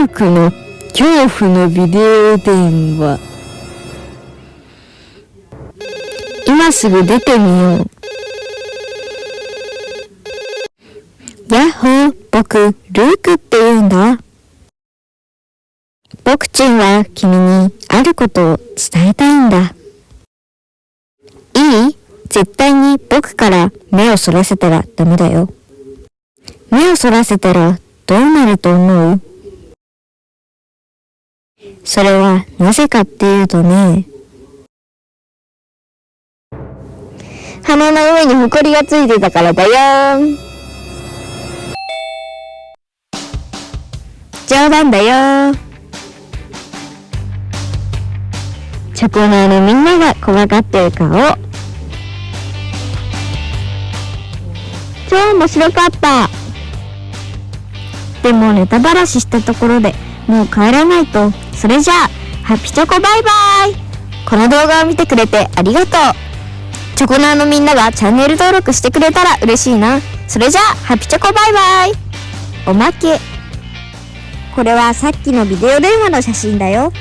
ルクの恐怖のビデオ電話。今すぐ出てみよう。やっほー、僕、ルークって言うんだ。僕ちんは君にあることを伝えたいんだ。いい？絶対に僕から目をそらせたらダメだよ。目をそらせたらどうなると思う？それはなぜかっていうとね、鼻の上にホコリがついてたからだよ冗談だよチョコナーのみんなが怖がってる顔。超面白かった。でもネタばらししたところでもう帰らないと。それじゃあ、ハッピチョコバイバイこの動画を見てくれてありがとう。チョコナーのみんながチャンネル登録してくれたら嬉しいな。それじゃあ、ハッピチョコバイバイおまけ。これはさっきのビデオ電話の写真だよ。